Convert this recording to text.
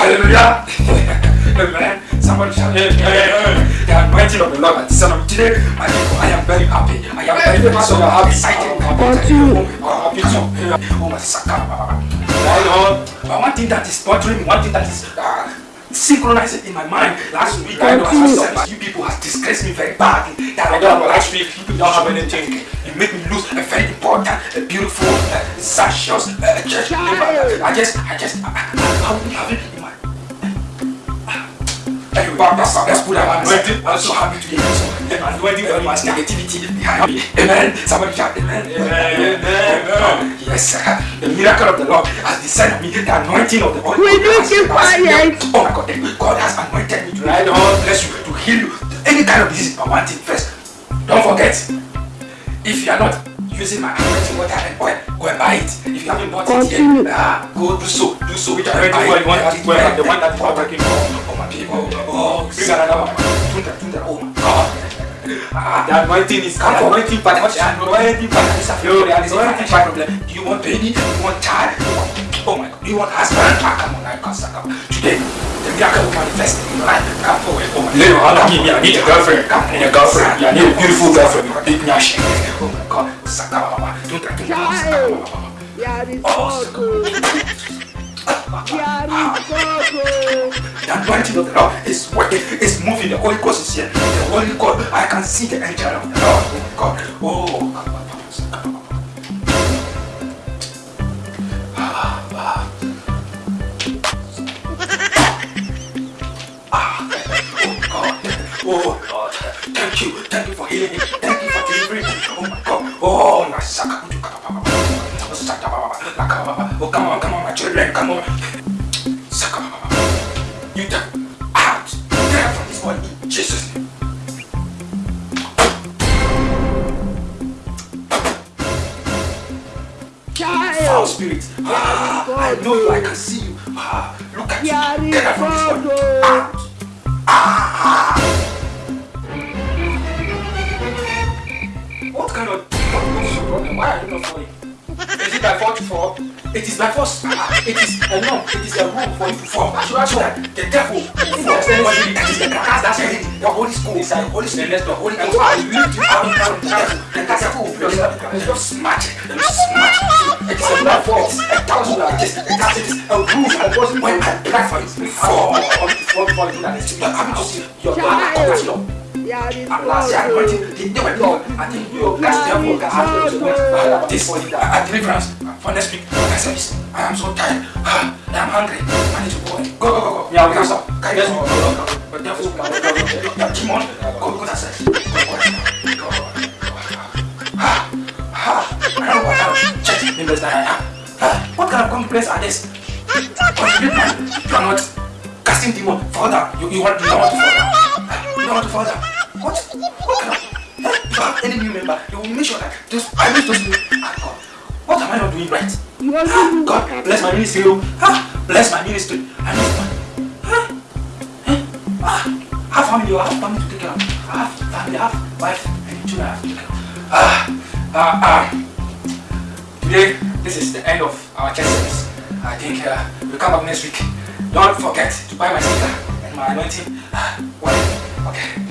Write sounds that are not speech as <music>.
Hallelujah. Amen. Somebody shout, hey, hey, hey. The anointing of the Lord has descended on me today. My people, I am very happy. I am very, very so excited. Continue. Oh, oh, my saka. I know. But one thing that is bothering me, one thing that is uh, synchronizing in my mind. Last week, I know as you people have disgraced me very badly. That I don't last week, you don't have anything. You make me lose a very important, a beautiful, uh, sumptuous uh, church member. I just, I just, I, I, I will be having I'm so happy to this. The anointing very much negativity behind me. Amen. Somebody shout amen. Amen. Yes, sir. The miracle of the Lord has descended me. The anointing of the Lord. Will you keep quiet? Oh my God. God has anointed me to ride on, bless you, to heal you. Any kind of disease, but one thing first. Don't forget, if you are not using my anointing water and oil, go and buy it. If you haven't bought Continue. it yet, ah, go do so. Do so. Which Anointing oil, you want that oil, the one that is not working. Oh, my people. Oh, bring another one. Tunda, tunda. Oh my God. Ah, The anointing is Come the on. anointing part. What's The anointing part. It's a Yo, real reality. the anointing Financial part. problem. Do you want baby? Do you want child? Do you want, oh my God. Do you want husband? Ah, come on, I can't suck up. Today, the miracle will manifest in your life. Come forward. Oh my Lady, God. I need- I need a girlfriend. Come I need a girlfriend. Son. I need a beautiful girlfriend. Big nyash. Oh God. Oh, God. up. There is God. The Lord is working, is moving. The Holy Ghost is here. The Holy Ghost, I can see the angel of the Lord. Oh God. Oh. Ah, oh God. Oh Lord. Thank you. Thank you for healing. Thank abashaka kujuka baba usata baba akaba baba ukama kama machiren kama saka baba you get out get out from this boy in Jesus name Foul spirit. Ah, I know I can see you. Ah, look at you. Get out from this boy. Ah. why are you not for? Is it by fault for? It is by force. It is a norm. It is a rule for you to fall. So that's why the devil forms everybody. That is the cast that's it. The Holy School is the Holy School. The Holy The holy. you need to have the devil. The devil will just smash it. Just smash The It is a norm for it. A thousand of this. That's it. A rule. And what when I pray for it before, before, before you do that, you are coming to see your God. That's your I'm not saying I'm going to do my Lord. I think you guys therefore can have to this for a deliverance for next week. My service. I am so tired. <sighs> I am hungry. I need to go. Go, go, go, go. Yeah, we can stop. Guys, go, go, go. But therefore, come on. Go, go, that's it. What kind of complaints are these? You are not casting demon. Father, you, you want, you want to father. You want to father. What? What? Eh, any new member, you will make sure that those I new. Ah, God, what am I not doing right? Ah, God, bless my ministry. oh. Ah, bless my ministry. I need ah, eh, ah, have family. I have family to take care of. I have family. I have wife and children. I have to take care of. Ah, ah, ah. Today, this is the end of our church service. I think uh, we'll come back next week. Don't forget to buy my sticker and my anointing. Ah, well, okay. Ah.